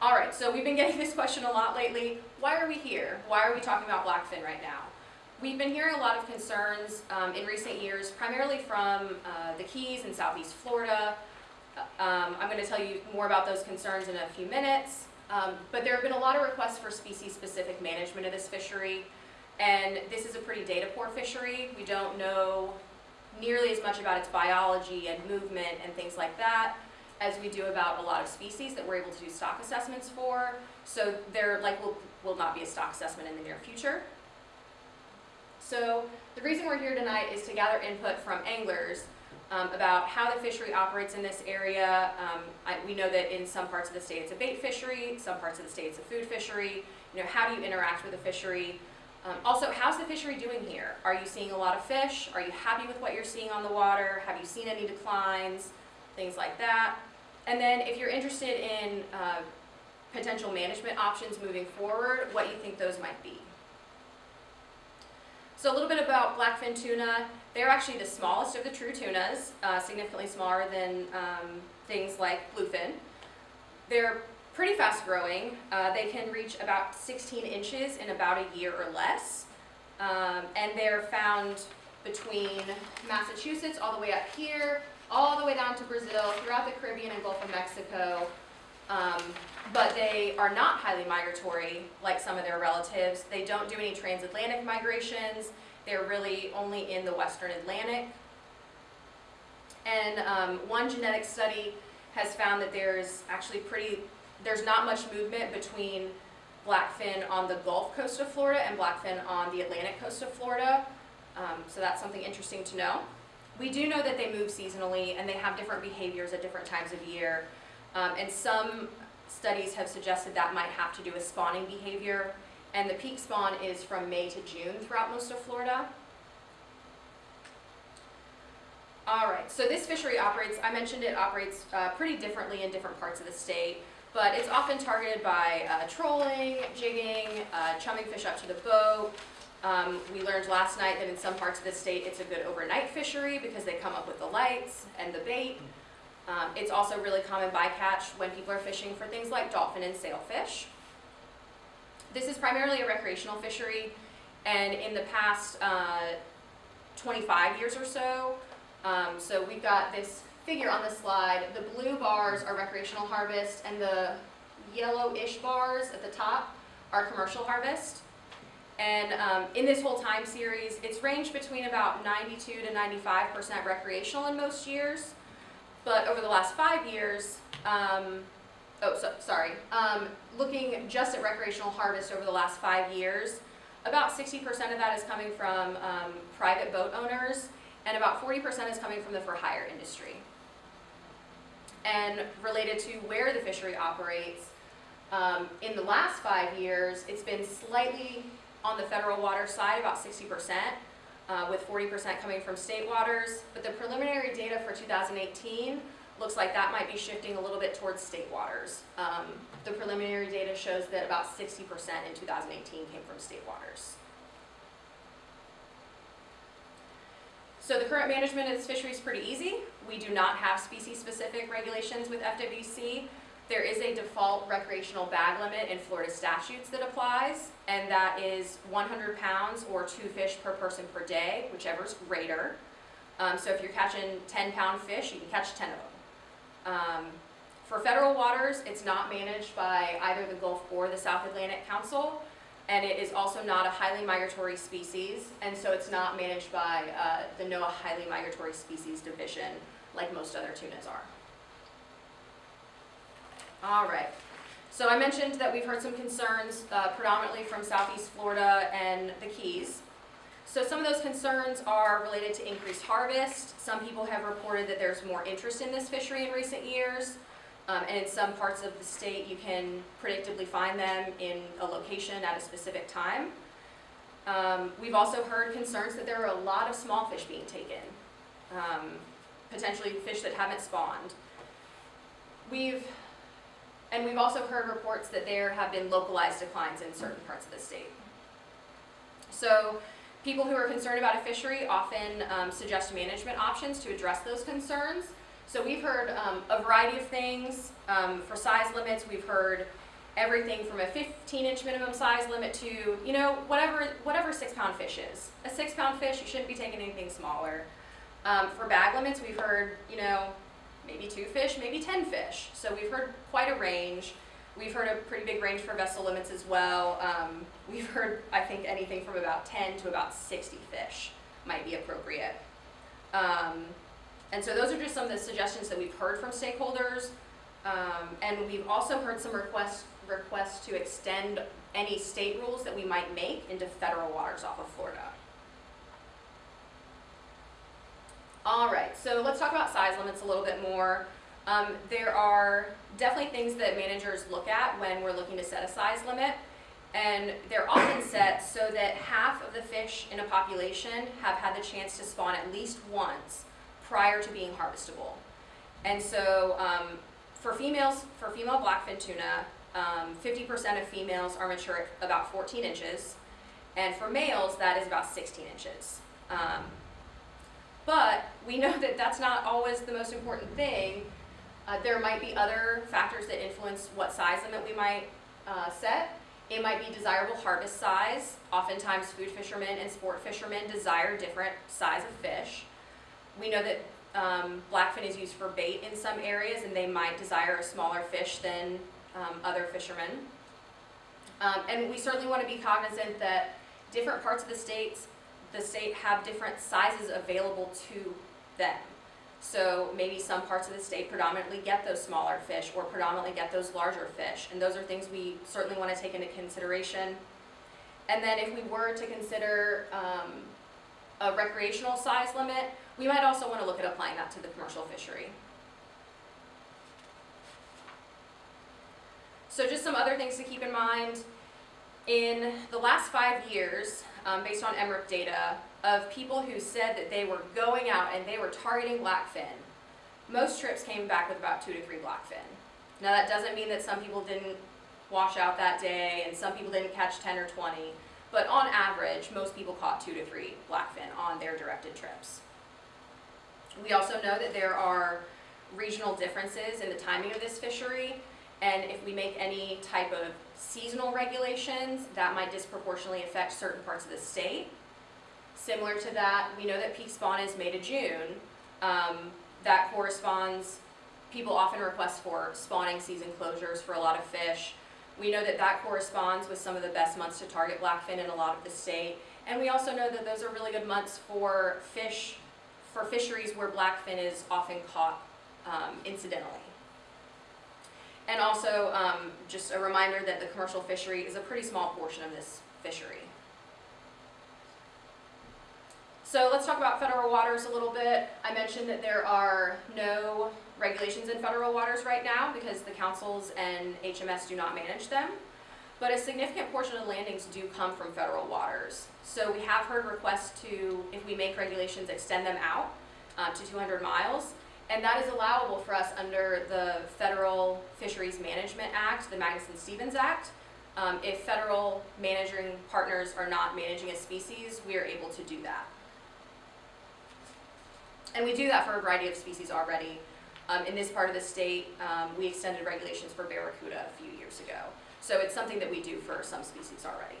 All right, so we've been getting this question a lot lately. Why are we here? Why are we talking about blackfin right now? We've been hearing a lot of concerns um, in recent years, primarily from uh, the Keys in southeast Florida. Uh, Um, I'm going to tell you more about those concerns in a few minutes. Um, but there have been a lot of requests for species-specific management of this fishery. And this is a pretty data poor fishery. We don't know nearly as much about its biology and movement and things like that as we do about a lot of species that we're able to do stock assessments for. So there like will, will not be a stock assessment in the near future. So the reason we're here tonight is to gather input from anglers um, about how the fishery operates in this area. Um, I, we know that in some parts of the state it's a bait fishery, some parts of the state it's a food fishery. You know, how do you interact with the fishery? Um, also, how's the fishery doing here? Are you seeing a lot of fish? Are you happy with what you're seeing on the water? Have you seen any declines? Things like that. And then if you're interested in uh, potential management options moving forward, what you think those might be. So a little bit about blackfin tuna. They're actually the smallest of the true tunas, uh, significantly smaller than um, things like bluefin. They're pretty fast growing. Uh, they can reach about 16 inches in about a year or less. Um, and they're found between Massachusetts all the way up here, all the way down to Brazil, throughout the Caribbean and Gulf of Mexico. Um, but they are not highly migratory like some of their relatives. They don't do any transatlantic migrations. They're really only in the western Atlantic. And um, one genetic study has found that there's actually pretty, there's not much movement between blackfin on the Gulf coast of Florida and blackfin on the Atlantic coast of Florida. Um, so that's something interesting to know. We do know that they move seasonally and they have different behaviors at different times of year. Um, and some studies have suggested that might have to do with spawning behavior. And the peak spawn is from May to June throughout most of Florida. All right, so this fishery operates, I mentioned it operates uh, pretty differently in different parts of the state, but it's often targeted by uh, trolling, jigging, uh, chumming fish up to the boat. Um, we learned last night that in some parts of the state it's a good overnight fishery because they come up with the lights and the bait. Um, it's also really common bycatch when people are fishing for things like dolphin and sailfish. This is primarily a recreational fishery, and in the past uh, 25 years or so, um, so we've got this figure on the slide. The blue bars are recreational harvest, and the yellowish bars at the top are commercial harvest. And um, in this whole time series, it's ranged between about 92 to 95% recreational in most years. But over the last five years, um, oh, so, sorry, um, looking just at recreational harvest over the last five years, about 60% of that is coming from um, private boat owners, and about 40% is coming from the for hire industry. And related to where the fishery operates, um, in the last five years, it's been slightly on the federal water side, about 60%, uh, with 40% coming from state waters. But the preliminary data for 2018 looks like that might be shifting a little bit towards state waters. Um, the preliminary data shows that about 60% in 2018 came from state waters. So the current management of this fishery is pretty easy. We do not have species-specific regulations with FWC. There is a default recreational bag limit in Florida statutes that applies, and that is 100 pounds or two fish per person per day, whichever is greater. Um, so if you're catching 10 pound fish, you can catch 10 of them. Um, for federal waters, it's not managed by either the Gulf or the South Atlantic Council, and it is also not a highly migratory species, and so it's not managed by uh, the NOAA Highly Migratory Species Division like most other tunas are. All right. So I mentioned that we've heard some concerns uh, predominantly from Southeast Florida and the Keys. So some of those concerns are related to increased harvest. Some people have reported that there's more interest in this fishery in recent years. Um, and in some parts of the state, you can predictably find them in a location at a specific time. Um, we've also heard concerns that there are a lot of small fish being taken, um, potentially fish that haven't spawned. We've and we've also heard reports that there have been localized declines in certain parts of the state. So people who are concerned about a fishery often um, suggest management options to address those concerns. So we've heard um, a variety of things. Um, for size limits, we've heard everything from a 15 inch minimum size limit to, you know, whatever, whatever six pound fish is. A six pound fish, you shouldn't be taking anything smaller. Um, for bag limits, we've heard, you know, maybe two fish, maybe 10 fish. So we've heard quite a range. We've heard a pretty big range for vessel limits as well. Um, we've heard, I think, anything from about 10 to about 60 fish might be appropriate. Um, and so those are just some of the suggestions that we've heard from stakeholders. Um, and we've also heard some requests, requests to extend any state rules that we might make into federal waters off of Florida. All right, so let's talk about size limits a little bit more. Um, there are definitely things that managers look at when we're looking to set a size limit. And they're often set so that half of the fish in a population have had the chance to spawn at least once prior to being harvestable. And so um, for females, for female blackfin tuna, 50% of females are mature at about 14 inches. And for males, that is about 16 inches. Um, but we know that that's not always the most important thing. Uh, there might be other factors that influence what size limit we might uh, set. It might be desirable harvest size. Oftentimes food fishermen and sport fishermen desire different size of fish. We know that um, blackfin is used for bait in some areas and they might desire a smaller fish than um, other fishermen. Um, and we certainly want to be cognizant that different parts of the states, the state have different sizes available to them. So maybe some parts of the state predominantly get those smaller fish or predominantly get those larger fish. And those are things we certainly want to take into consideration. And then if we were to consider um, a recreational size limit, we might also want to look at applying that to the commercial fishery. So just some other things to keep in mind. In the last five years, um, based on MRIP data, of people who said that they were going out and they were targeting blackfin, most trips came back with about two to three blackfin. Now that doesn't mean that some people didn't wash out that day and some people didn't catch 10 or 20, but on average, most people caught two to three blackfin on their directed trips. We also know that there are regional differences in the timing of this fishery, and if we make any type of seasonal regulations, that might disproportionately affect certain parts of the state. Similar to that, we know that peak spawn is May to June. Um, that corresponds, people often request for spawning season closures for a lot of fish. We know that that corresponds with some of the best months to target blackfin in a lot of the state. And we also know that those are really good months for fish, for fisheries where blackfin is often caught um, incidentally. And also, um, just a reminder that the commercial fishery is a pretty small portion of this fishery. So let's talk about federal waters a little bit. I mentioned that there are no regulations in federal waters right now because the councils and HMS do not manage them. But a significant portion of landings do come from federal waters. So we have heard requests to, if we make regulations, extend them out uh, to 200 miles. And that is allowable for us under the Federal Fisheries Management Act, the Magnuson-Stevens Act. Um, if federal managing partners are not managing a species, we are able to do that. And we do that for a variety of species already. Um, in this part of the state, um, we extended regulations for barracuda a few years ago. So it's something that we do for some species already.